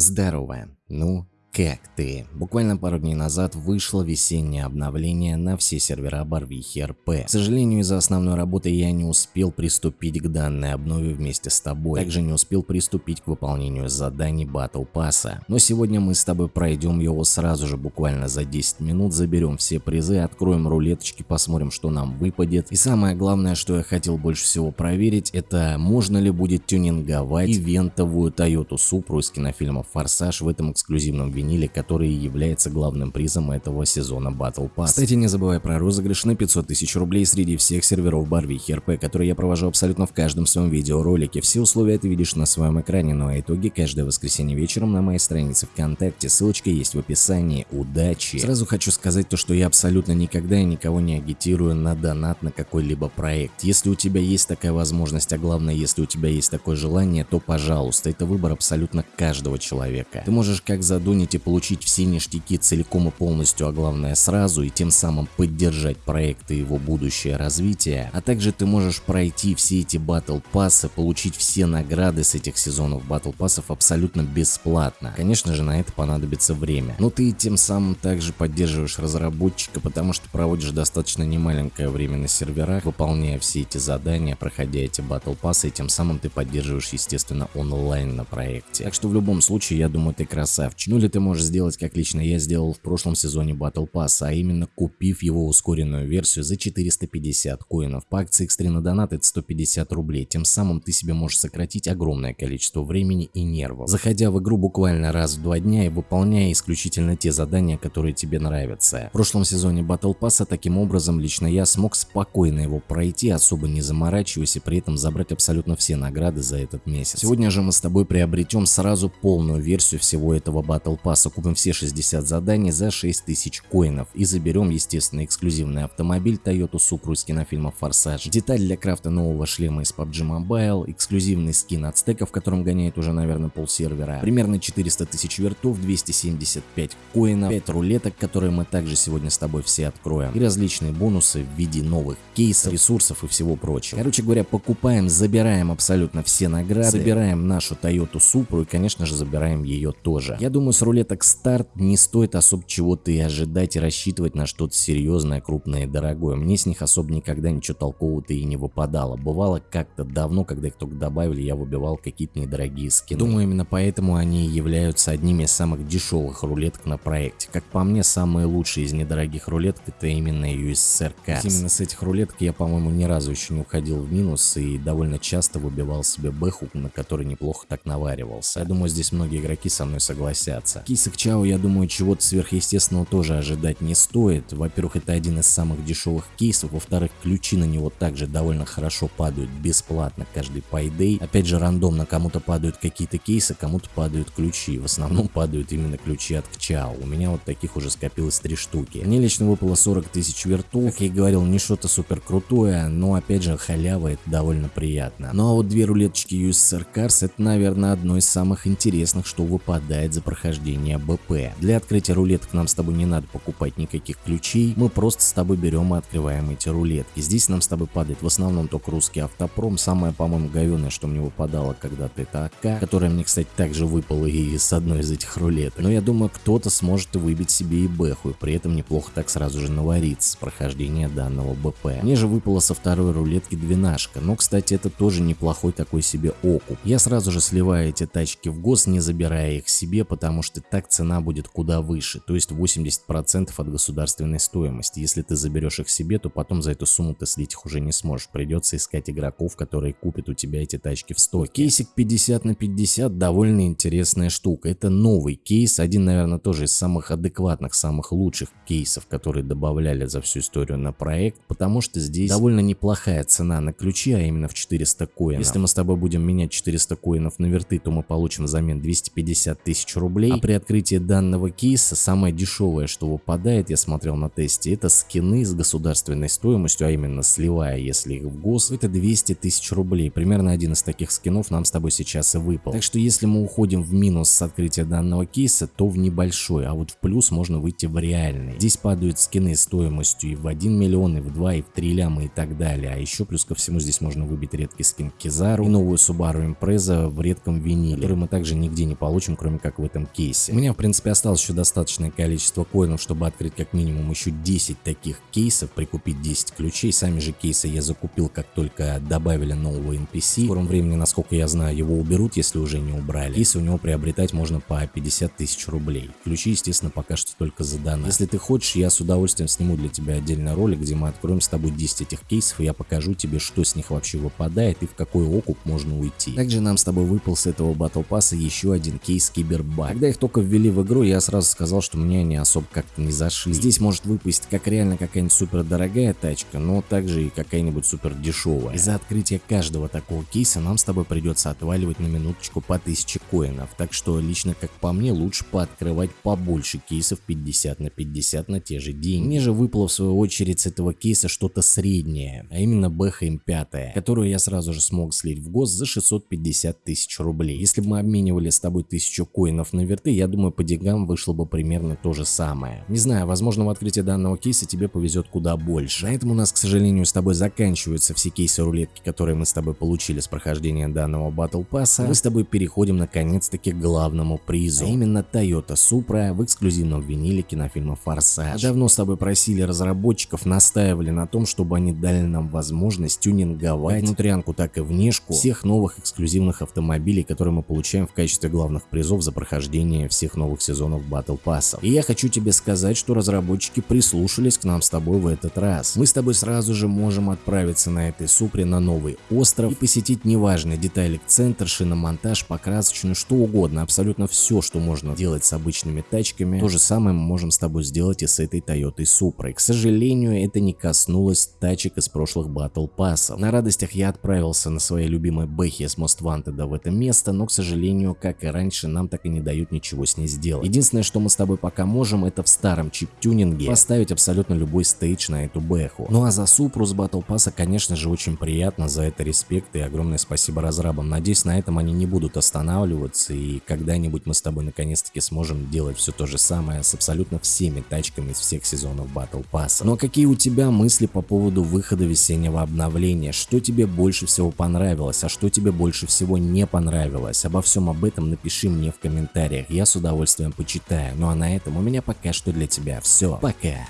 Здорово. Ну, как ты? Буквально пару дней назад вышло весеннее обновление на все сервера Барвихи РП. К сожалению, из-за основной работы я не успел приступить к данной обнове вместе с тобой. Также не успел приступить к выполнению заданий Battle Pass. Но сегодня мы с тобой пройдем его сразу же, буквально за 10 минут, заберем все призы, откроем рулеточки, посмотрим, что нам выпадет. И самое главное, что я хотел больше всего проверить, это можно ли будет тюнинговать ивентовую Toyota Supra из кинофильма Форсаж в этом эксклюзивном видео виниле, который является главным призом этого сезона Battle Pass. Кстати, не забывай про розыгрыш на 500 тысяч рублей среди всех серверов Барвихи РП, которые я провожу абсолютно в каждом своем видеоролике. Все условия ты видишь на своем экране, ну а итоги каждое воскресенье вечером на моей странице ВКонтакте. Ссылочка есть в описании. Удачи! Сразу хочу сказать то, что я абсолютно никогда и никого не агитирую на донат на какой-либо проект. Если у тебя есть такая возможность, а главное, если у тебя есть такое желание, то пожалуйста, это выбор абсолютно каждого человека. Ты можешь как задунить можете получить все ништяки целиком и полностью, а главное сразу, и тем самым поддержать проект и его будущее развитие, а также ты можешь пройти все эти батл пассы, получить все награды с этих сезонов батл пассов абсолютно бесплатно. Конечно же на это понадобится время, но ты тем самым также поддерживаешь разработчика, потому что проводишь достаточно немаленькое время на серверах, выполняя все эти задания, проходя эти батл пассы, и тем самым ты поддерживаешь естественно онлайн на проекте. Так что в любом случае я думаю ты красавчик. Ну или ты можешь сделать, как лично я сделал в прошлом сезоне Battle Pass, а именно купив его ускоренную версию за 450 коинов. По акции X3 на донат это 150 рублей, тем самым ты себе можешь сократить огромное количество времени и нервов. Заходя в игру буквально раз в два дня и выполняя исключительно те задания, которые тебе нравятся. В прошлом сезоне Battle Pass таким образом лично я смог спокойно его пройти, особо не заморачиваясь и при этом забрать абсолютно все награды за этот месяц. Сегодня же мы с тобой приобретем сразу полную версию всего этого Battle Pass запаса купим все 60 заданий за 6000 коинов и заберем, естественно, эксклюзивный автомобиль Toyota Supra из кинофильма Форсаж, деталь для крафта нового шлема из PUBG Mobile, эксклюзивный скин от стека, в котором гоняет уже, наверное, пол сервера, примерно 400 тысяч вертов, 275 коинов, 5 рулеток, которые мы также сегодня с тобой все откроем, и различные бонусы в виде новых кейсов, ресурсов и всего прочего. Короче говоря, покупаем, забираем абсолютно все награды, забираем нашу Toyota Supra и, конечно же, забираем ее тоже. Я думаю, с рулеток так старт не стоит особо чего-то и ожидать и рассчитывать на что-то серьезное, крупное и дорогое. Мне с них особо никогда ничего толкового-то и не выпадало. Бывало как-то давно, когда их только добавили, я выбивал какие-то недорогие скины. Думаю, именно поэтому они являются одними из самых дешевых рулеток на проекте. Как по мне, самые лучшие из недорогих рулеток это именно USSR Cars. Именно с этих рулеток я, по-моему, ни разу еще не уходил в минус и довольно часто выбивал себе бэху, на который неплохо так наваривался. Я думаю, здесь многие игроки со мной согласятся. Кисок Чао, я думаю, чего-то сверхъестественного тоже ожидать не стоит. Во-первых, это один из самых дешевых кейсов. Во-вторых, ключи на него также довольно хорошо падают бесплатно каждый пайдей. Опять же, рандомно кому-то падают какие-то кейсы, кому-то падают ключи. В основном падают именно ключи от Чао. У меня вот таких уже скопилось три штуки. Мне лично выпало 40 тысяч вертов. Как я и говорил, не что-то супер крутое, но опять же, халява это довольно приятно. Ну а вот две рулеточки USSR Cars это, наверное, одно из самых интересных, что выпадает за прохождение уровня БП. Для открытия рулеток нам с тобой не надо покупать никаких ключей, мы просто с тобой берем и открываем эти рулетки. Здесь нам с тобой падает в основном только русский автопром, самое, по-моему, говенное, что мне выпадало когда-то это АК, которая мне, кстати, также выпала и с одной из этих рулеток. Но я думаю, кто-то сможет выбить себе и бэху, и при этом неплохо так сразу же навариться с прохождения данного БП. Мне же выпала со второй рулетки двенашка, но, кстати, это тоже неплохой такой себе окуп. Я сразу же сливаю эти тачки в гос, не забирая их себе, потому что так цена будет куда выше, то есть 80% от государственной стоимости. Если ты заберешь их себе, то потом за эту сумму ты слить их уже не сможешь. Придется искать игроков, которые купят у тебя эти тачки в стоке. Кейсик 50 на 50 довольно интересная штука. Это новый кейс, один, наверное, тоже из самых адекватных, самых лучших кейсов, которые добавляли за всю историю на проект, потому что здесь довольно неплохая цена на ключи, а именно в 400 коинов. Если мы с тобой будем менять 400 коинов на верты, то мы получим взамен 250 тысяч рублей, а при при открытии данного кейса самое дешевое, что выпадает, я смотрел на тесте, это скины с государственной стоимостью, а именно сливая, если их в гос, это 200 тысяч рублей. Примерно один из таких скинов нам с тобой сейчас и выпал. Так что если мы уходим в минус с открытия данного кейса, то в небольшой, а вот в плюс можно выйти в реальный. Здесь падают скины стоимостью и в 1 миллион, и в 2, и в 3 ляма и так далее. А еще плюс ко всему здесь можно выбить редкий скин Кизару и новую Subaru Impreza в редком виниле, который мы также нигде не получим, кроме как в этом кейсе. У меня в принципе осталось еще достаточное количество коинов, чтобы открыть как минимум еще 10 таких кейсов, прикупить 10 ключей. Сами же кейсы я закупил, как только добавили нового NPC. В скором времени, насколько я знаю, его уберут, если уже не убрали. Кейсы у него приобретать можно по 50 тысяч рублей. Ключи, естественно, пока что только за донат. Если ты хочешь, я с удовольствием сниму для тебя отдельный ролик, где мы откроем с тобой 10 этих кейсов, и я покажу тебе, что с них вообще выпадает и в какой окуп можно уйти. Также нам с тобой выпал с этого батл пасса еще один кейс Кибербак. Когда их только ввели в игру, я сразу сказал, что мне они особо как-то не зашли. Здесь может выпасть как реально какая-нибудь супер дорогая тачка, но также и какая-нибудь супер дешевая. Из-за открытия каждого такого кейса нам с тобой придется отваливать на минуточку по 1000 коинов, так что лично как по мне лучше пооткрывать побольше кейсов 50 на 50 на те же деньги. Мне же выпало в свою очередь с этого кейса что-то среднее, а именно БХМ 5, которую я сразу же смог слить в гос за 650 тысяч рублей. Если бы мы обменивали с тобой 1000 коинов на верты, я думаю по деньгам вышло бы примерно то же самое. Не знаю, возможно в открытии данного кейса тебе повезет куда больше. На этом у нас к сожалению с тобой заканчиваются все кейсы рулетки, которые мы с тобой получили с прохождения данного батл пасса. Мы с тобой переходим наконец-таки к главному призу, а именно Toyota Supra в эксклюзивном виниле кинофильма Форсаж. Давно с тобой просили разработчиков, настаивали на том, чтобы они дали нам возможность тюнинговать внутрянку, так и внешку всех новых эксклюзивных автомобилей, которые мы получаем в качестве главных призов за прохождение всех новых сезонов Battle Pass. И я хочу тебе сказать, что разработчики прислушались к нам с тобой в этот раз. Мы с тобой сразу же можем отправиться на этой Супре на новый остров и посетить неважный деталик центр, шиномонтаж, покрасочную, что угодно, абсолютно все, что можно делать с обычными тачками, то же самое мы можем с тобой сделать и с этой Toyota Supra. К сожалению, это не коснулось тачек из прошлых Battle Pass. На радостях я отправился на своей любимой Бэхе с Most Wanted в это место, но, к сожалению, как и раньше, нам так и не дают ничего с ней сделать. Единственное, что мы с тобой пока можем, это в старом чип-тюнинге поставить абсолютно любой стейдж на эту Бэху. Ну а за Супру с Battle Pass, конечно же, очень приятно, за это респект и огромное спасибо разрабам. Надеюсь, на этом они не будут останавливаться и когда-нибудь мы с тобой наконец-таки сможем делать все то же самое с абсолютно всеми тачками из всех сезонов Battle Pass. Но какие у тебя мысли по поводу выхода весеннего обновления? Что тебе больше всего понравилось, а что тебе больше всего не понравилось? Обо всем об этом напиши мне в комментариях, я с удовольствием почитаю. Ну а на этом у меня пока что для тебя все. Пока!